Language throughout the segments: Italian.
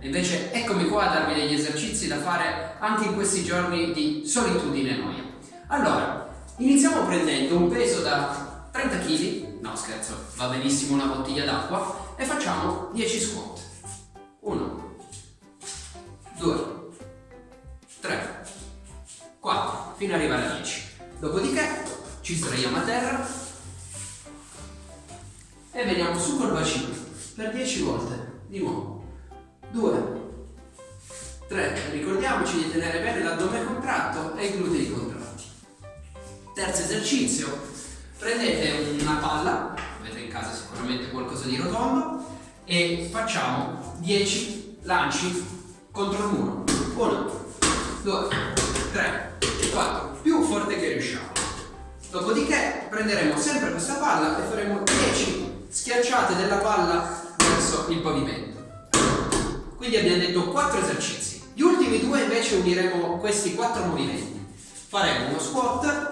invece eccomi qua a darvi degli esercizi da fare anche in questi giorni di solitudine e noia. Allora, iniziamo prendendo un peso da 30 kg, no scherzo, va benissimo una bottiglia d'acqua, e facciamo 10 squat. 1, 2, 3, 4, fino ad arrivare a 10. Dopodiché ci sdraiamo a terra e veniamo su col bacino per 10 volte. Di nuovo. 2, 3, ricordiamoci di tenere bene l'addome contratto e i glutei contratti. Terzo esercizio, prendete una palla, avete in casa sicuramente qualcosa di rotondo, e facciamo 10 lanci contro il muro. 1, 2, 3, 4, più forte che riusciamo. Dopodiché prenderemo sempre questa palla e faremo 10 schiacciate della palla verso il pavimento. Quindi abbiamo detto 4 esercizi. Gli ultimi due invece uniremo questi 4 movimenti. Faremo uno squat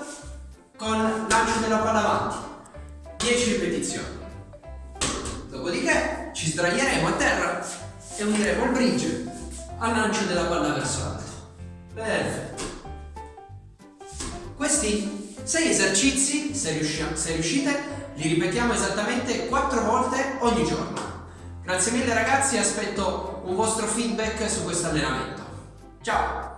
con lancio della palla avanti, 10 ripetizioni. Dopodiché ci sdraieremo a terra e uniremo il bridge al lancio della palla verso l'alto. Perfetto. Questi 6 esercizi, se, riusci- se riuscite, li ripetiamo esattamente 4 volte ogni giorno. Grazie mille ragazzi, aspetto un vostro feedback su questo allenamento. Ciao!